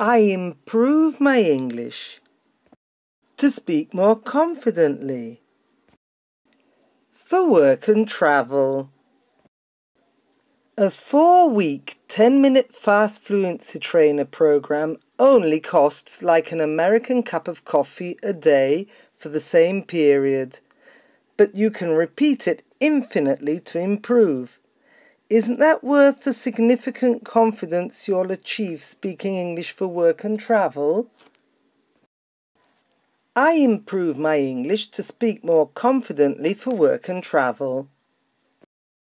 I improve my English to speak more confidently for work and travel. A four week, 10 minute fast fluency trainer program only costs like an American cup of coffee a day for the same period, but you can repeat it infinitely to improve. Isn't that worth the significant confidence you'll achieve speaking English for work and travel? I improve my English to speak more confidently for work and travel.